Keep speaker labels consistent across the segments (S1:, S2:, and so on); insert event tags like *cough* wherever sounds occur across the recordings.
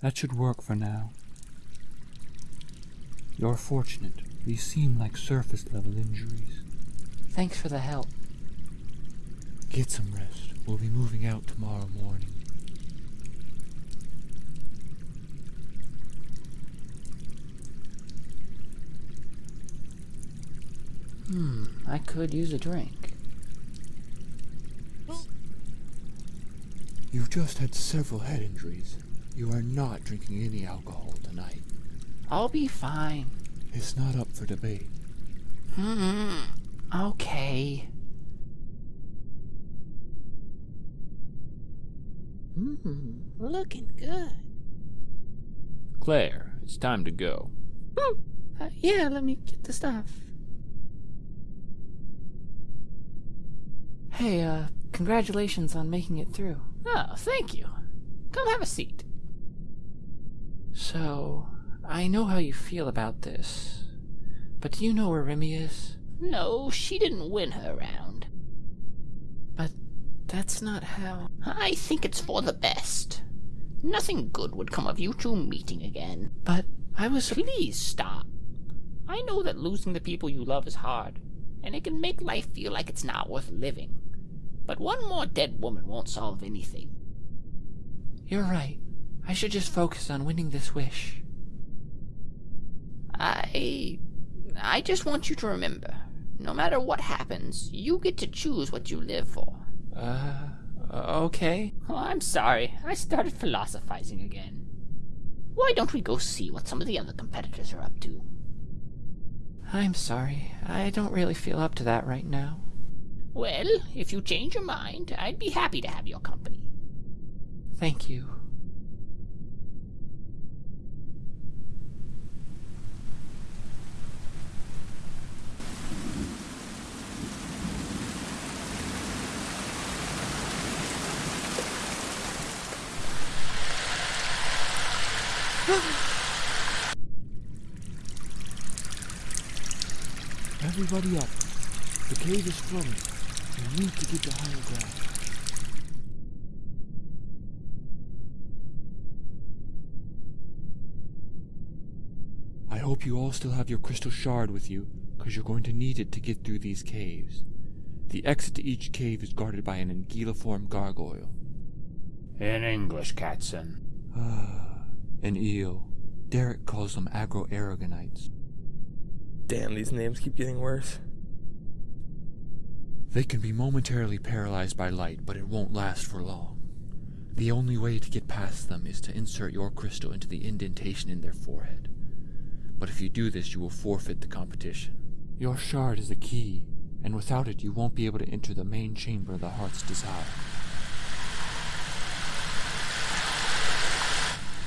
S1: That should work for now. You're fortunate. These seem like surface level injuries.
S2: Thanks for the help.
S1: Get some rest. We'll be moving out tomorrow morning.
S2: Hmm, I could use a drink.
S1: You've just had several head injuries. You are not drinking any alcohol tonight.
S2: I'll be fine.
S1: It's not up for debate.
S2: Hmm. Okay.
S3: Hmm, looking good.
S4: Claire, it's time to go.
S3: Uh, yeah, let me get the stuff.
S2: Hey, uh, congratulations on making it through.
S3: Oh, thank you. Come have a seat.
S2: So, I know how you feel about this, but do you know where Remy is?
S3: No, she didn't win her round.
S2: But that's not how.
S3: I think it's for the best. Nothing good would come of you two meeting again.
S2: But I was.
S3: Please stop. I know that losing the people you love is hard, and it can make life feel like it's not worth living. But one more dead woman won't solve anything.
S2: You're right. I should just focus on winning this wish.
S3: I. I just want you to remember no matter what happens, you get to choose what you live for.
S2: Uh, okay.
S3: Oh, I'm sorry. I started philosophizing again. Why don't we go see what some of the other competitors are up to?
S2: I'm sorry. I don't really feel up to that right now.
S3: Well, if you change your mind, I'd be happy to have your company.
S2: Thank you.
S1: Everybody up. The cave is flowing. We need to get to higher ground. I hope you all still have your crystal shard with you, because you're going to need it to get through these caves. The exit to each cave is guarded by an anguilliform gargoyle.
S4: In English, Catson.
S1: Ah. Ah, an eel. Derek calls them agroaragonites.
S5: Damn, these names keep getting worse.
S1: They can be momentarily paralyzed by light, but it won't last for long. The only way to get past them is to insert your crystal into the indentation in their forehead. But if you do this, you will forfeit the competition. Your shard is the key, and without it, you won't be able to enter the main chamber of the heart's desire.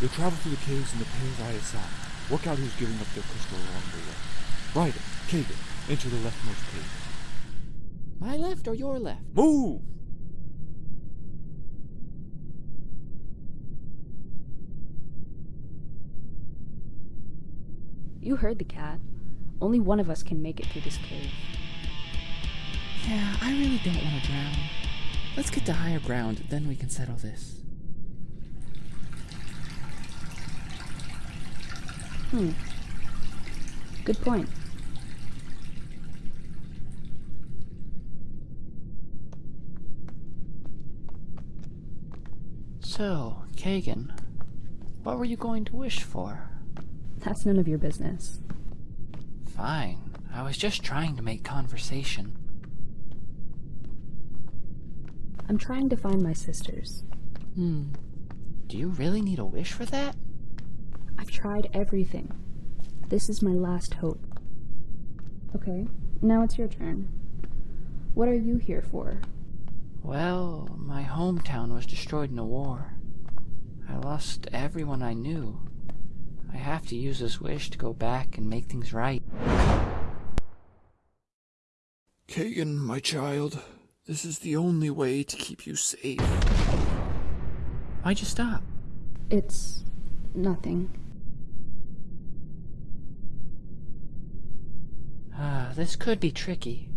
S1: You'll travel through the caves in the pale either side. Work out who's giving up their crystal along the way. Ryder, Kagan, enter the leftmost cave.
S3: My left or your left?
S5: Move!
S6: You heard the cat. Only one of us can make it through this cave.
S2: Yeah, I really don't want to drown. Let's get to higher ground, then we can settle this.
S6: Hmm. Good point.
S2: So, Kagan, what were you going to wish for?
S6: That's none of your business.
S2: Fine. I was just trying to make conversation.
S6: I'm trying to find my sisters.
S2: Hmm. Do you really need a wish for that?
S6: I've tried everything. This is my last hope. Okay, now it's your turn. What are you here for?
S2: Well, my hometown was destroyed in a war. I lost everyone I knew. I have to use this wish to go back and make things right.
S1: Kagan, my child, this is the only way to keep you safe.
S2: Why'd you stop?
S6: It's nothing.
S2: this could be tricky.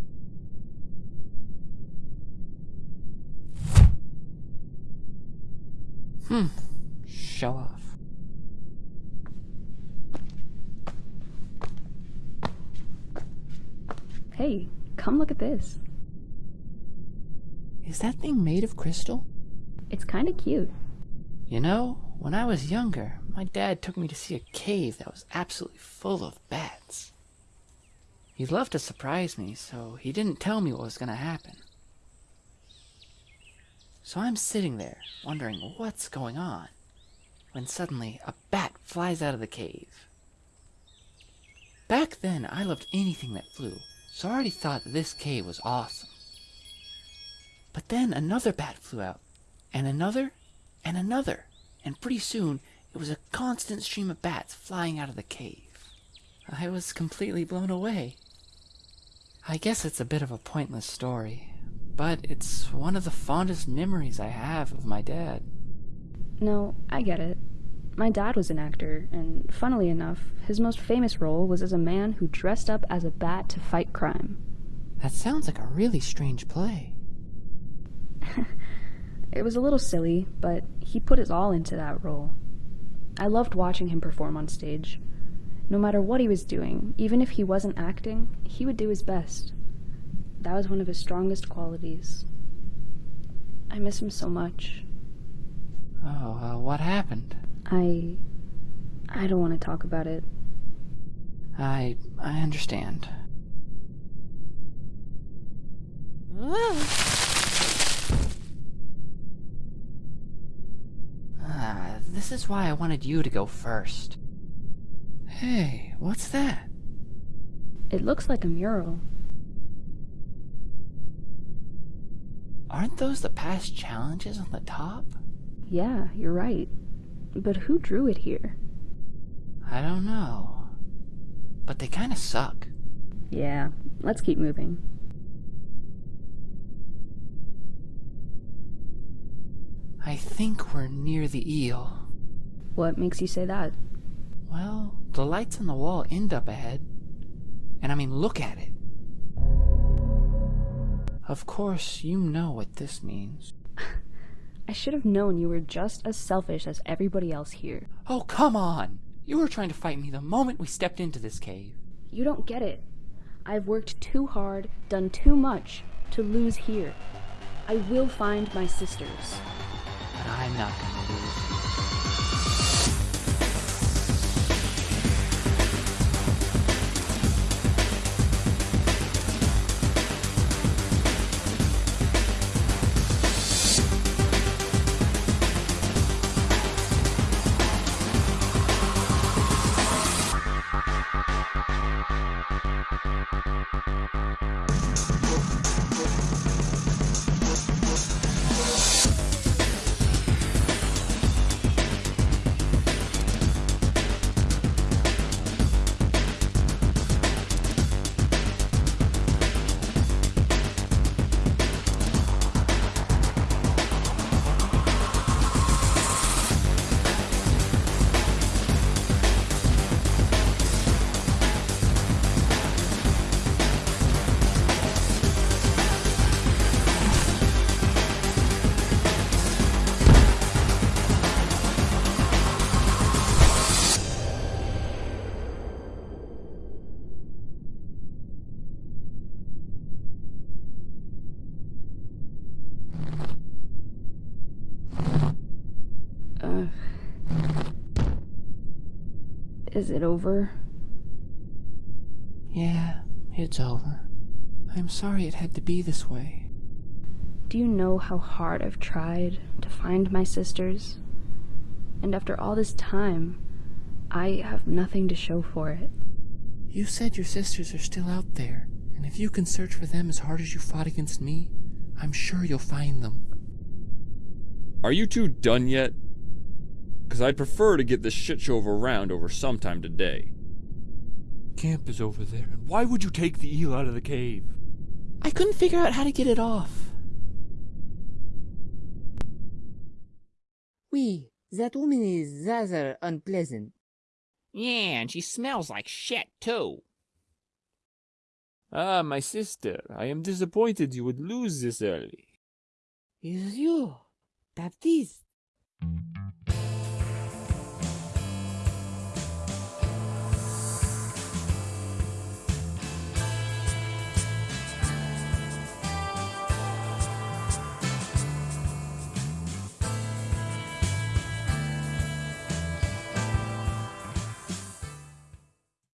S2: Hmm. Show off.
S6: Hey, come look at this.
S2: Is that thing made of crystal?
S6: It's kinda cute.
S2: You know, when I was younger, my dad took me to see a cave that was absolutely full of bats. He loved to surprise me, so he didn't tell me what was going to happen. So I'm sitting there, wondering what's going on, when suddenly a bat flies out of the cave. Back then, I loved anything that flew, so I already thought this cave was awesome. But then another bat flew out, and another, and another, and pretty soon it was a constant stream of bats flying out of the cave. I was completely blown away. I guess it's a bit of a pointless story, but it's one of the fondest memories I have of my dad.
S6: No, I get it. My dad was an actor, and funnily enough, his most famous role was as a man who dressed up as a bat to fight crime.
S2: That sounds like a really strange play. *laughs*
S6: It was a little silly, but he put his all into that role. I loved watching him perform on stage. No matter what he was doing, even if he wasn't acting, he would do his best. That was one of his strongest qualities. I miss him so much.
S2: Oh, uh, what happened?
S6: I. I don't want to talk about it.
S2: I. I understand. Ah, this is why I wanted you to go first. Hey, what's that?
S6: It looks like a mural.
S2: Aren't those the past challenges on the top?
S6: Yeah, you're right. But who drew it here?
S2: I don't know. But they kinda suck.
S6: Yeah, let's keep moving.
S2: I think we're near the eel.
S6: What makes you say that?
S2: Well, the lights on the wall end up ahead. And I mean, look at it. Of course, you know what this means. *laughs*
S6: I should have known you were just as selfish as everybody else here.
S2: Oh, come on! You were trying to fight me the moment we stepped into this cave.
S6: You don't get it. I've worked too hard, done too much, to lose here. I will find my sisters.
S2: But I'm not gonna lose.
S6: Is it over?
S2: Yeah, it's over. I'm sorry it had to be this way.
S6: Do you know how hard I've tried to find my sisters? And after all this time, I have nothing to show for it.
S2: You said your sisters are still out there, and if you can search for them as hard as you fought against me, I'm sure you'll find them.
S1: Are you two done yet? Because I'd prefer to get this shit show of a round over sometime today.
S4: Camp is over there, and why would you take the eel out of the cave?
S2: I couldn't figure out how to get it off.
S7: Oui, that woman is rather unpleasant.
S3: Yeah, and she smells like shit, too.
S4: Ah, my sister, I am disappointed you would lose this early.
S7: Is you, Baptiste?